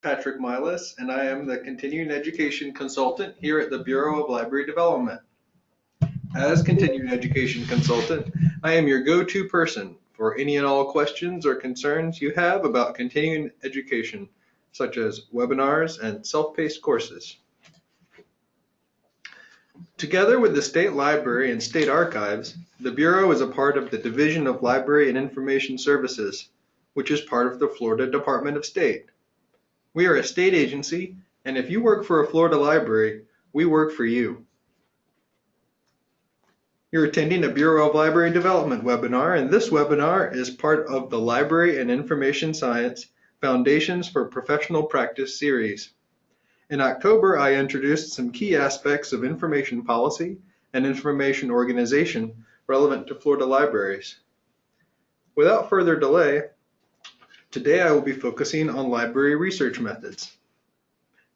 Patrick Milas, and I am the Continuing Education Consultant here at the Bureau of Library Development. As Continuing Education Consultant, I am your go-to person for any and all questions or concerns you have about continuing education, such as webinars and self-paced courses. Together with the State Library and State Archives, the Bureau is a part of the Division of Library and Information Services, which is part of the Florida Department of State. We are a state agency, and if you work for a Florida library, we work for you. You're attending a Bureau of Library Development webinar, and this webinar is part of the Library and Information Science Foundations for Professional Practice series. In October, I introduced some key aspects of information policy and information organization relevant to Florida libraries. Without further delay, Today I will be focusing on library research methods.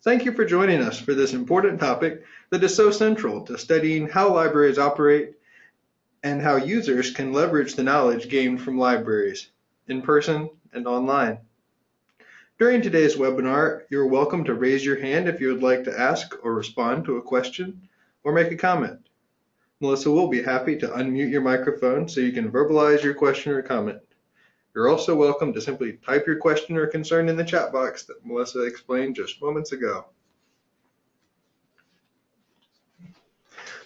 Thank you for joining us for this important topic that is so central to studying how libraries operate and how users can leverage the knowledge gained from libraries, in person and online. During today's webinar, you're welcome to raise your hand if you would like to ask or respond to a question or make a comment. Melissa will be happy to unmute your microphone so you can verbalize your question or comment. You're also welcome to simply type your question or concern in the chat box that Melissa explained just moments ago.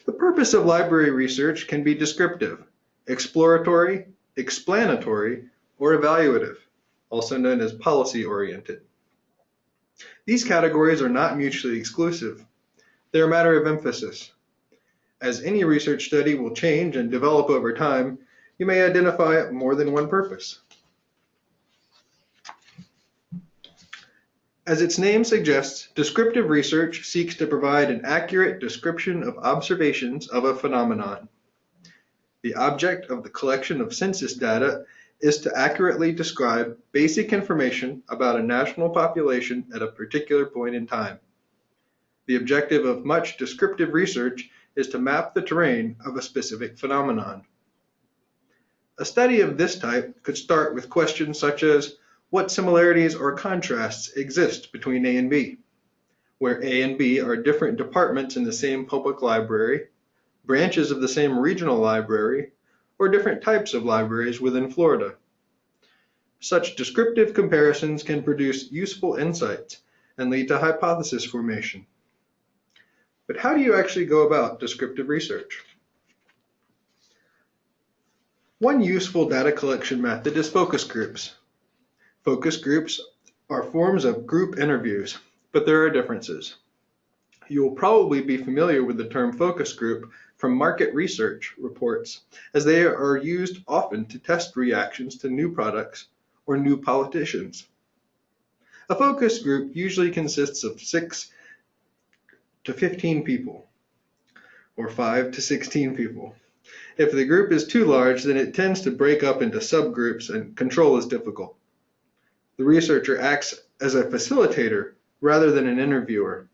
The purpose of library research can be descriptive, exploratory, explanatory, or evaluative, also known as policy-oriented. These categories are not mutually exclusive. They're a matter of emphasis. As any research study will change and develop over time, you may identify more than one purpose. As its name suggests, descriptive research seeks to provide an accurate description of observations of a phenomenon. The object of the collection of census data is to accurately describe basic information about a national population at a particular point in time. The objective of much descriptive research is to map the terrain of a specific phenomenon. A study of this type could start with questions such as, what similarities or contrasts exist between A and B, where A and B are different departments in the same public library, branches of the same regional library, or different types of libraries within Florida. Such descriptive comparisons can produce useful insights and lead to hypothesis formation. But how do you actually go about descriptive research? One useful data collection method is focus groups. Focus groups are forms of group interviews, but there are differences. You will probably be familiar with the term focus group from market research reports, as they are used often to test reactions to new products or new politicians. A focus group usually consists of 6 to 15 people, or 5 to 16 people. If the group is too large, then it tends to break up into subgroups and control is difficult. The researcher acts as a facilitator rather than an interviewer.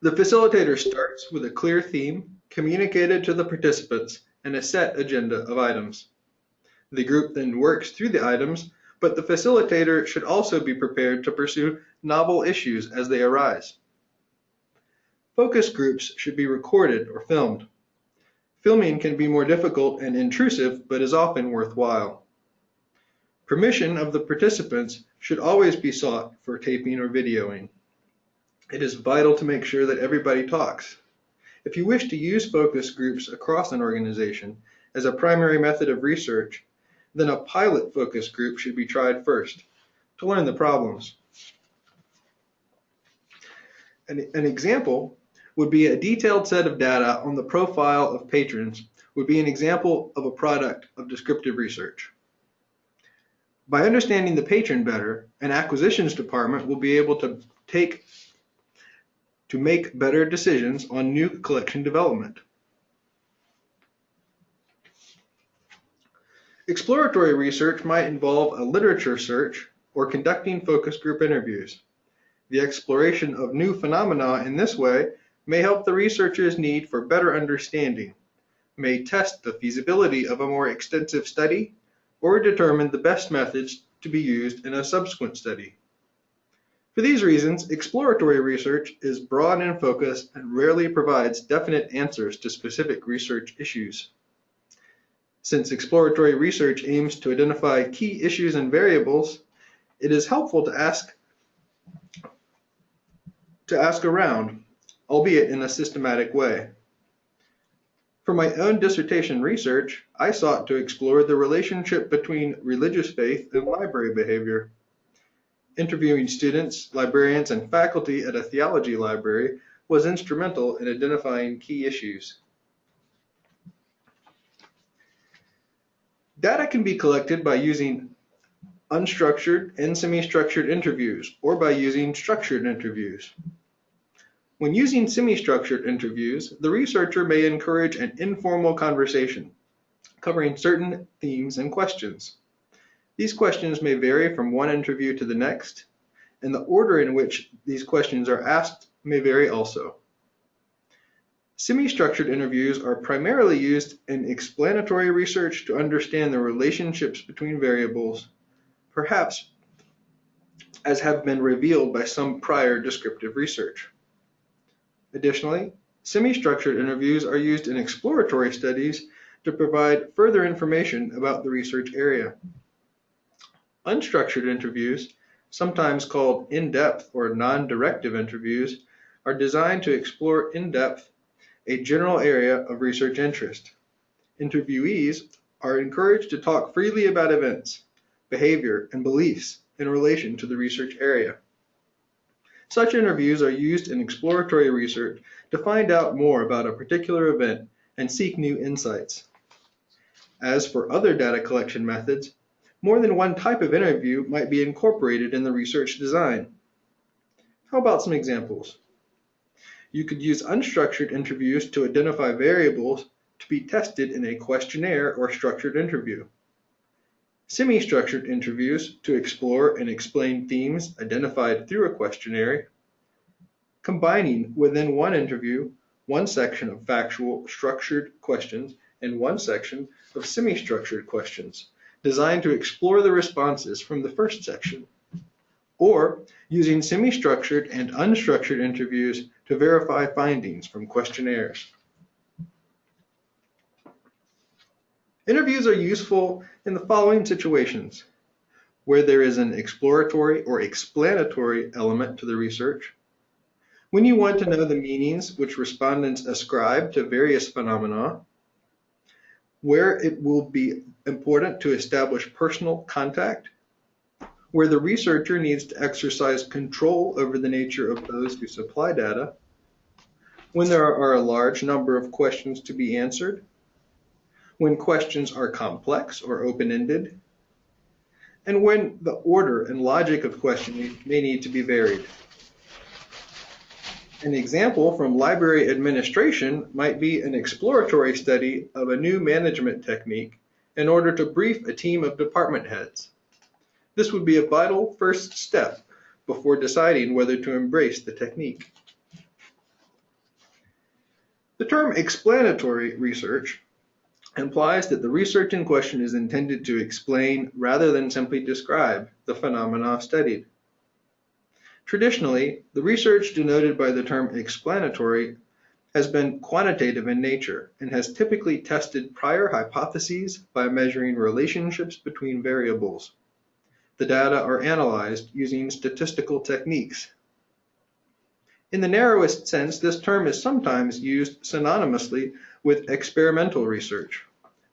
The facilitator starts with a clear theme communicated to the participants and a set agenda of items. The group then works through the items, but the facilitator should also be prepared to pursue novel issues as they arise. Focus groups should be recorded or filmed. Filming can be more difficult and intrusive, but is often worthwhile. Permission of the participants should always be sought for taping or videoing. It is vital to make sure that everybody talks. If you wish to use focus groups across an organization as a primary method of research, then a pilot focus group should be tried first to learn the problems. An, an example would be a detailed set of data on the profile of patrons would be an example of a product of descriptive research. By understanding the patron better, an acquisitions department will be able to take to make better decisions on new collection development. Exploratory research might involve a literature search or conducting focus group interviews. The exploration of new phenomena in this way may help the researcher's need for better understanding, may test the feasibility of a more extensive study, or determine the best methods to be used in a subsequent study. For these reasons, exploratory research is broad in focus and rarely provides definite answers to specific research issues. Since exploratory research aims to identify key issues and variables, it is helpful to ask to ask around, albeit in a systematic way. For my own dissertation research, I sought to explore the relationship between religious faith and library behavior. Interviewing students, librarians, and faculty at a theology library was instrumental in identifying key issues. Data can be collected by using unstructured and semi-structured interviews or by using structured interviews. When using semi-structured interviews, the researcher may encourage an informal conversation covering certain themes and questions. These questions may vary from one interview to the next, and the order in which these questions are asked may vary also. Semi-structured interviews are primarily used in explanatory research to understand the relationships between variables, perhaps as have been revealed by some prior descriptive research. Additionally, semi-structured interviews are used in exploratory studies to provide further information about the research area. Unstructured interviews, sometimes called in-depth or non-directive interviews, are designed to explore in-depth a general area of research interest. Interviewees are encouraged to talk freely about events, behavior, and beliefs in relation to the research area. Such interviews are used in exploratory research to find out more about a particular event and seek new insights. As for other data collection methods, more than one type of interview might be incorporated in the research design. How about some examples? You could use unstructured interviews to identify variables to be tested in a questionnaire or structured interview. Semi-structured interviews to explore and explain themes identified through a questionnaire, combining within one interview one section of factual structured questions and one section of semi-structured questions designed to explore the responses from the first section, or using semi-structured and unstructured interviews to verify findings from questionnaires. Interviews are useful in the following situations where there is an exploratory or explanatory element to the research, when you want to know the meanings which respondents ascribe to various phenomena, where it will be important to establish personal contact, where the researcher needs to exercise control over the nature of those who supply data, when there are a large number of questions to be answered, when questions are complex or open-ended, and when the order and logic of questioning may need to be varied. An example from library administration might be an exploratory study of a new management technique in order to brief a team of department heads. This would be a vital first step before deciding whether to embrace the technique. The term explanatory research implies that the research in question is intended to explain rather than simply describe the phenomena studied. Traditionally, the research denoted by the term explanatory has been quantitative in nature and has typically tested prior hypotheses by measuring relationships between variables. The data are analyzed using statistical techniques. In the narrowest sense, this term is sometimes used synonymously with experimental research,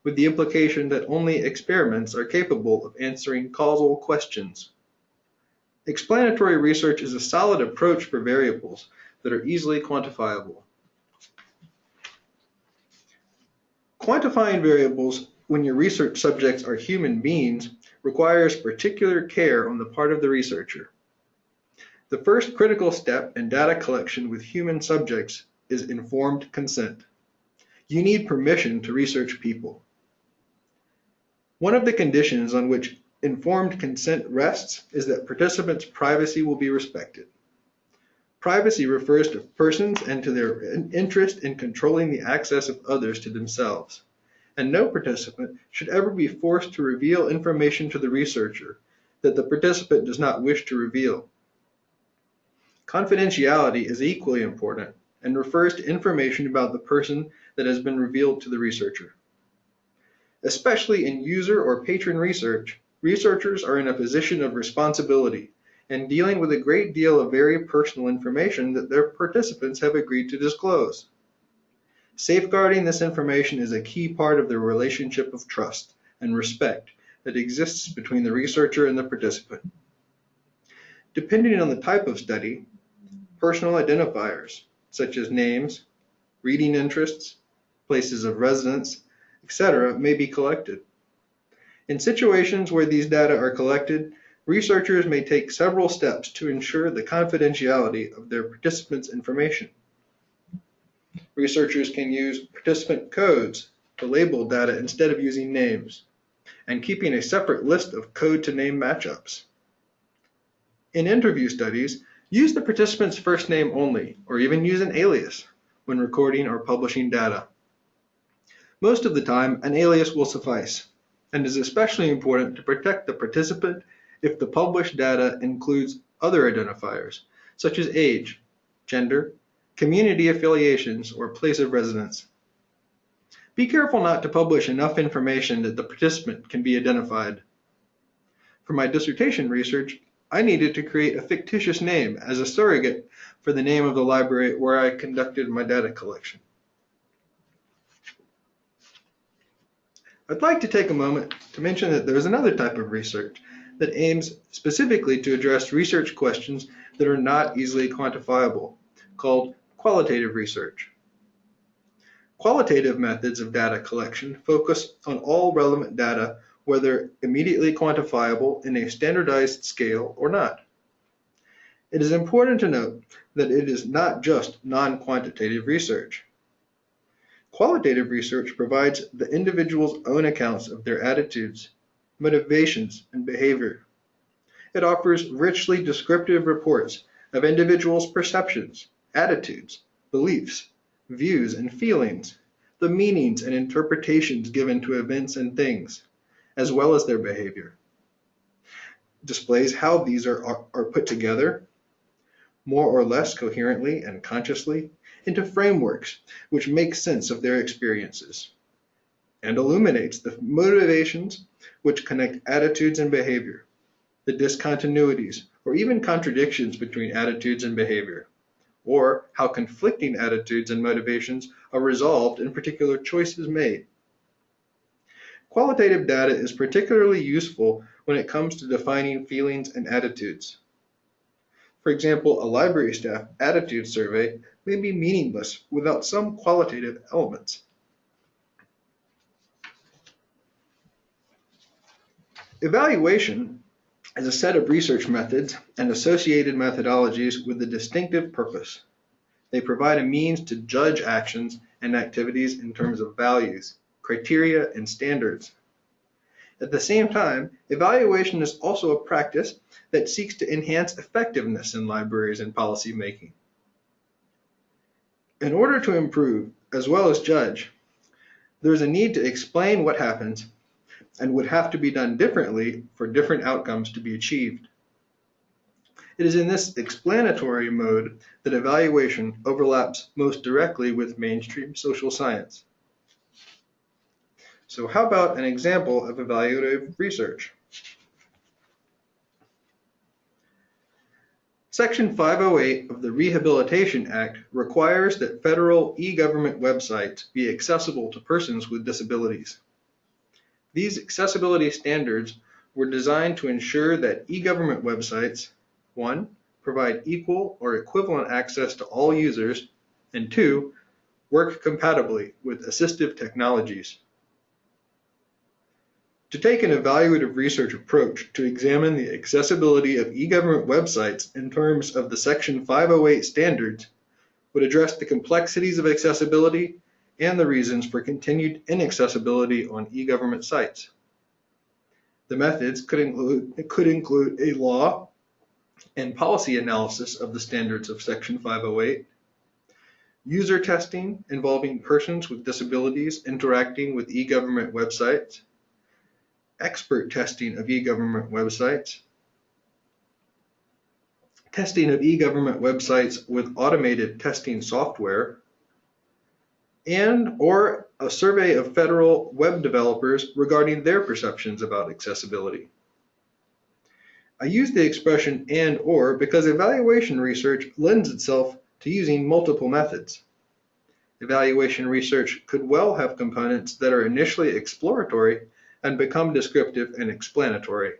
with the implication that only experiments are capable of answering causal questions. Explanatory research is a solid approach for variables that are easily quantifiable. Quantifying variables when your research subjects are human beings requires particular care on the part of the researcher. The first critical step in data collection with human subjects is informed consent. You need permission to research people. One of the conditions on which informed consent rests is that participants' privacy will be respected. Privacy refers to persons and to their interest in controlling the access of others to themselves, and no participant should ever be forced to reveal information to the researcher that the participant does not wish to reveal. Confidentiality is equally important and refers to information about the person that has been revealed to the researcher. Especially in user or patron research, researchers are in a position of responsibility and dealing with a great deal of very personal information that their participants have agreed to disclose. Safeguarding this information is a key part of the relationship of trust and respect that exists between the researcher and the participant. Depending on the type of study, personal identifiers, such as names, reading interests, places of residence, etc., may be collected. In situations where these data are collected, researchers may take several steps to ensure the confidentiality of their participants' information. Researchers can use participant codes to label data instead of using names, and keeping a separate list of code to name matchups. In interview studies, use the participant's first name only, or even use an alias when recording or publishing data. Most of the time, an alias will suffice, and is especially important to protect the participant if the published data includes other identifiers, such as age, gender, community affiliations, or place of residence. Be careful not to publish enough information that the participant can be identified. For my dissertation research, I needed to create a fictitious name as a surrogate for the name of the library where I conducted my data collection. I'd like to take a moment to mention that there is another type of research that aims specifically to address research questions that are not easily quantifiable, called qualitative research. Qualitative methods of data collection focus on all relevant data, whether immediately quantifiable in a standardized scale or not. It is important to note that it is not just non-quantitative research. Qualitative research provides the individual's own accounts of their attitudes, motivations, and behavior. It offers richly descriptive reports of individuals' perceptions, attitudes, beliefs, views, and feelings, the meanings and interpretations given to events and things, as well as their behavior. Displays how these are, are, are put together, more or less coherently and consciously, into frameworks which make sense of their experiences and illuminates the motivations which connect attitudes and behavior, the discontinuities or even contradictions between attitudes and behavior, or how conflicting attitudes and motivations are resolved in particular choices made. Qualitative data is particularly useful when it comes to defining feelings and attitudes. For example, a library staff attitude survey may be meaningless without some qualitative elements. Evaluation is a set of research methods and associated methodologies with a distinctive purpose. They provide a means to judge actions and activities in terms of values, criteria, and standards. At the same time, evaluation is also a practice that seeks to enhance effectiveness in libraries and policy making. In order to improve, as well as judge, there is a need to explain what happens and would have to be done differently for different outcomes to be achieved. It is in this explanatory mode that evaluation overlaps most directly with mainstream social science. So how about an example of evaluative research? Section 508 of the Rehabilitation Act requires that federal e-government websites be accessible to persons with disabilities. These accessibility standards were designed to ensure that e-government websites, one, provide equal or equivalent access to all users, and two, work compatibly with assistive technologies. To take an evaluative research approach to examine the accessibility of e-government websites in terms of the Section 508 standards would address the complexities of accessibility and the reasons for continued inaccessibility on e-government sites. The methods could include, could include a law and policy analysis of the standards of Section 508, user testing involving persons with disabilities interacting with e-government websites, expert testing of e-government websites, testing of e-government websites with automated testing software, and or a survey of federal web developers regarding their perceptions about accessibility. I use the expression and or because evaluation research lends itself to using multiple methods. Evaluation research could well have components that are initially exploratory and become descriptive and explanatory.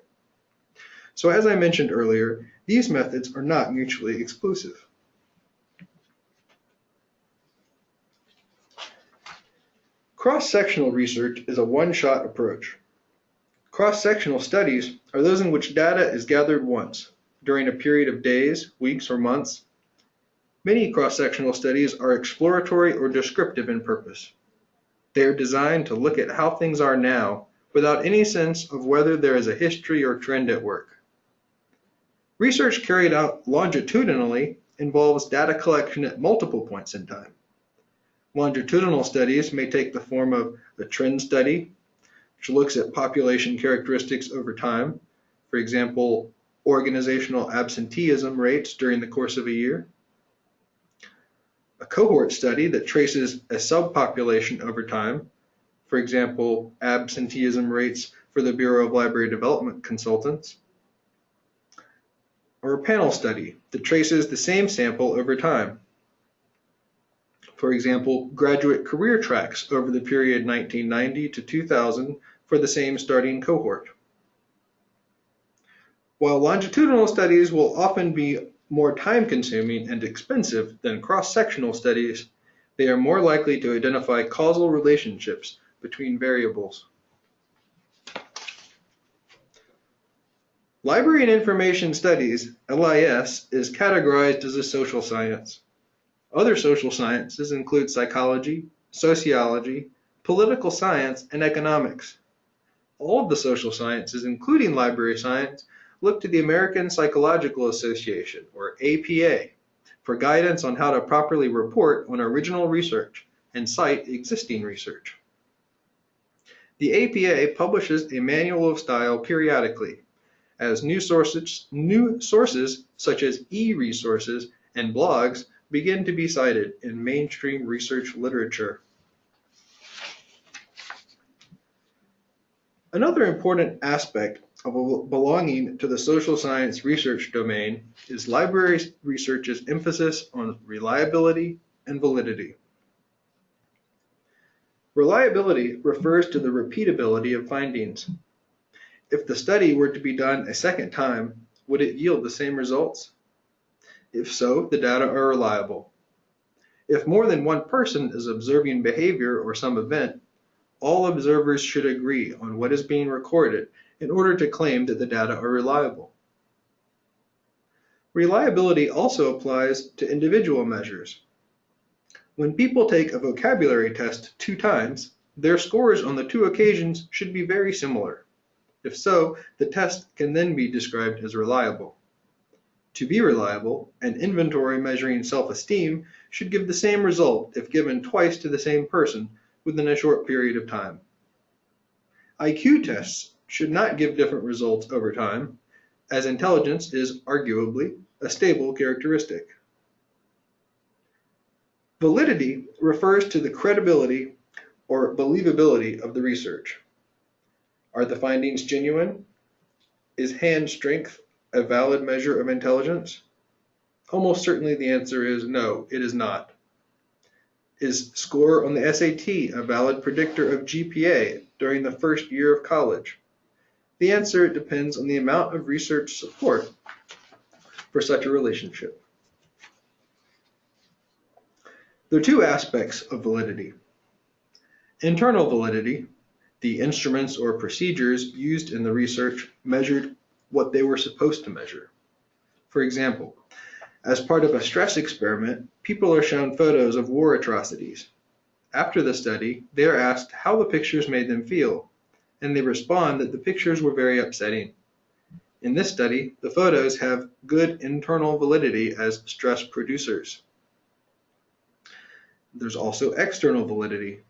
So as I mentioned earlier, these methods are not mutually exclusive. Cross-sectional research is a one-shot approach. Cross-sectional studies are those in which data is gathered once, during a period of days, weeks, or months. Many cross-sectional studies are exploratory or descriptive in purpose. They are designed to look at how things are now without any sense of whether there is a history or trend at work. Research carried out longitudinally involves data collection at multiple points in time. Longitudinal studies may take the form of a trend study, which looks at population characteristics over time, for example, organizational absenteeism rates during the course of a year. A cohort study that traces a subpopulation over time, for example, absenteeism rates for the Bureau of Library Development Consultants or a panel study that traces the same sample over time. For example, graduate career tracks over the period 1990 to 2000 for the same starting cohort. While longitudinal studies will often be more time consuming and expensive than cross-sectional studies, they are more likely to identify causal relationships between variables. Library and Information Studies, LIS, is categorized as a social science. Other social sciences include psychology, sociology, political science, and economics. All of the social sciences, including library science, look to the American Psychological Association, or APA, for guidance on how to properly report on original research and cite existing research. The APA publishes a manual of style periodically as new sources, new sources such as e-resources and blogs begin to be cited in mainstream research literature. Another important aspect of belonging to the social science research domain is library research's emphasis on reliability and validity. Reliability refers to the repeatability of findings. If the study were to be done a second time, would it yield the same results? If so, the data are reliable. If more than one person is observing behavior or some event, all observers should agree on what is being recorded in order to claim that the data are reliable. Reliability also applies to individual measures. When people take a vocabulary test two times, their scores on the two occasions should be very similar. If so, the test can then be described as reliable. To be reliable, an inventory measuring self-esteem should give the same result if given twice to the same person within a short period of time. IQ tests should not give different results over time, as intelligence is arguably a stable characteristic. Validity refers to the credibility or believability of the research. Are the findings genuine? Is hand strength a valid measure of intelligence? Almost certainly the answer is no, it is not. Is score on the SAT a valid predictor of GPA during the first year of college? The answer depends on the amount of research support for such a relationship. There are two aspects of validity. Internal validity, the instruments or procedures used in the research measured what they were supposed to measure. For example, as part of a stress experiment, people are shown photos of war atrocities. After the study, they are asked how the pictures made them feel, and they respond that the pictures were very upsetting. In this study, the photos have good internal validity as stress producers. There's also external validity.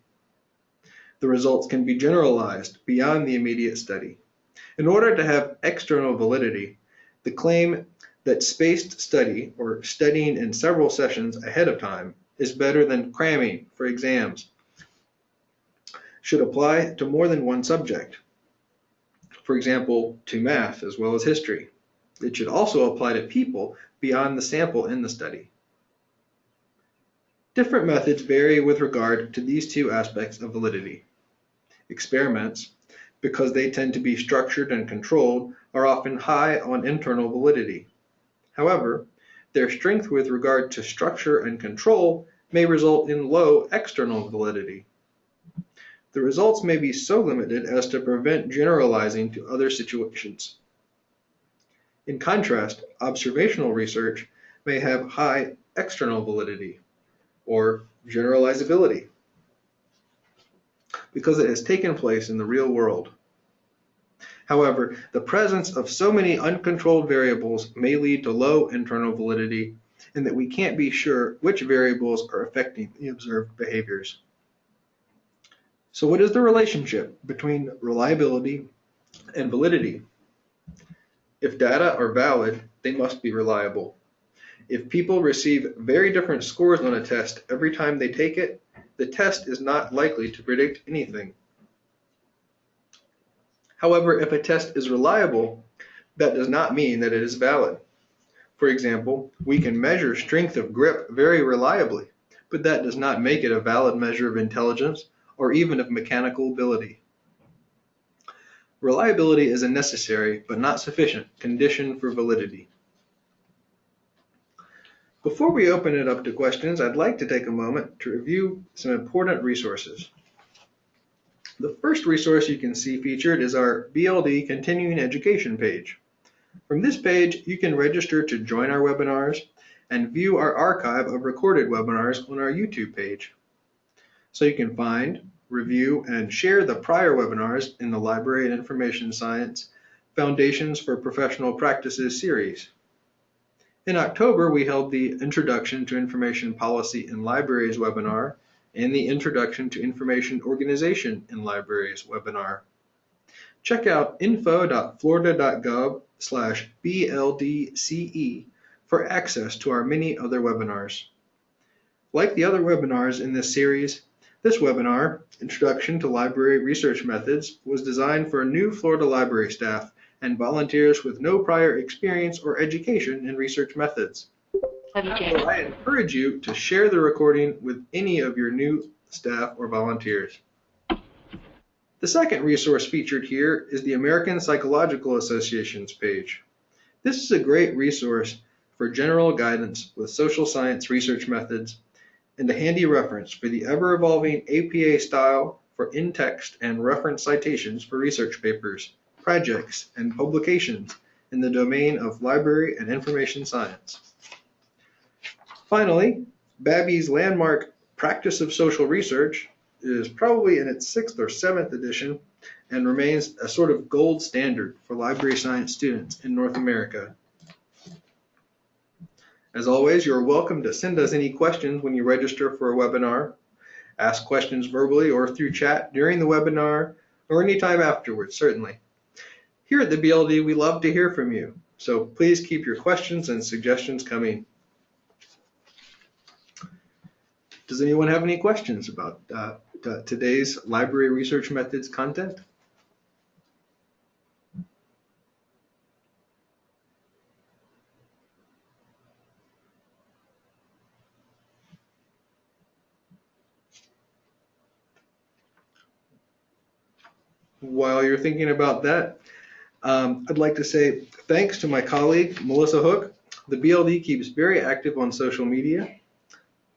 The results can be generalized beyond the immediate study. In order to have external validity, the claim that spaced study or studying in several sessions ahead of time is better than cramming for exams. Should apply to more than one subject. For example, to math as well as history. It should also apply to people beyond the sample in the study. Different methods vary with regard to these two aspects of validity. Experiments, because they tend to be structured and controlled, are often high on internal validity. However, their strength with regard to structure and control may result in low external validity. The results may be so limited as to prevent generalizing to other situations. In contrast, observational research may have high external validity or generalizability because it has taken place in the real world. However, the presence of so many uncontrolled variables may lead to low internal validity and that we can't be sure which variables are affecting the observed behaviors. So what is the relationship between reliability and validity? If data are valid, they must be reliable. If people receive very different scores on a test every time they take it, the test is not likely to predict anything. However, if a test is reliable, that does not mean that it is valid. For example, we can measure strength of grip very reliably, but that does not make it a valid measure of intelligence or even of mechanical ability. Reliability is a necessary, but not sufficient, condition for validity. Before we open it up to questions, I'd like to take a moment to review some important resources. The first resource you can see featured is our BLD Continuing Education page. From this page, you can register to join our webinars and view our archive of recorded webinars on our YouTube page. So you can find, review, and share the prior webinars in the Library and Information Science Foundations for Professional Practices series. In October, we held the Introduction to Information Policy in Libraries webinar and the Introduction to Information Organization in Libraries webinar. Check out info.florida.gov slash BLDCE for access to our many other webinars. Like the other webinars in this series, this webinar, Introduction to Library Research Methods, was designed for a new Florida library staff and volunteers with no prior experience or education in research methods. I encourage you to share the recording with any of your new staff or volunteers. The second resource featured here is the American Psychological Association's page. This is a great resource for general guidance with social science research methods and a handy reference for the ever-evolving APA style for in-text and reference citations for research papers, projects, and publications in the domain of library and information science. Finally, Babbie's landmark Practice of Social Research is probably in its sixth or seventh edition and remains a sort of gold standard for library science students in North America. As always, you're welcome to send us any questions when you register for a webinar. Ask questions verbally or through chat during the webinar or anytime afterwards, certainly. Here at the BLD, we love to hear from you, so please keep your questions and suggestions coming. Does anyone have any questions about uh, today's library research methods content? While you're thinking about that, um, I'd like to say thanks to my colleague, Melissa Hook. The BLD keeps very active on social media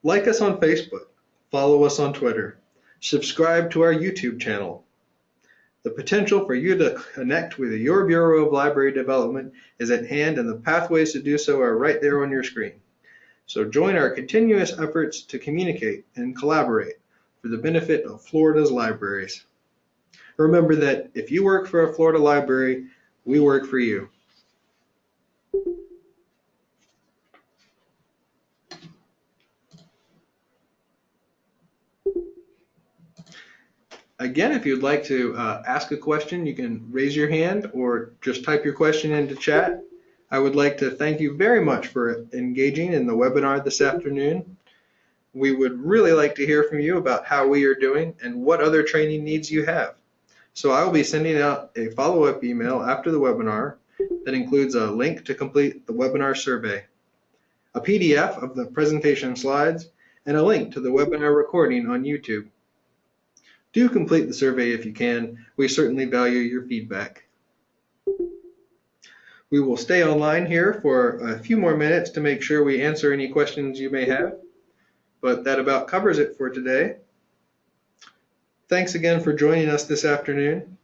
like us on Facebook, follow us on Twitter, subscribe to our YouTube channel. The potential for you to connect with your Bureau of Library Development is at hand and the pathways to do so are right there on your screen. So join our continuous efforts to communicate and collaborate for the benefit of Florida's libraries. Remember that if you work for a Florida library, we work for you. Again, if you'd like to uh, ask a question, you can raise your hand or just type your question into chat. I would like to thank you very much for engaging in the webinar this afternoon. We would really like to hear from you about how we are doing and what other training needs you have. So I will be sending out a follow-up email after the webinar that includes a link to complete the webinar survey, a PDF of the presentation slides, and a link to the webinar recording on YouTube. Do complete the survey if you can. We certainly value your feedback. We will stay online here for a few more minutes to make sure we answer any questions you may have, but that about covers it for today. Thanks again for joining us this afternoon.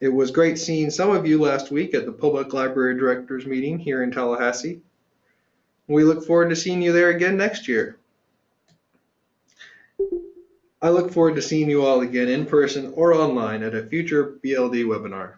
It was great seeing some of you last week at the Public Library Directors meeting here in Tallahassee. We look forward to seeing you there again next year. I look forward to seeing you all again in person or online at a future BLD webinar.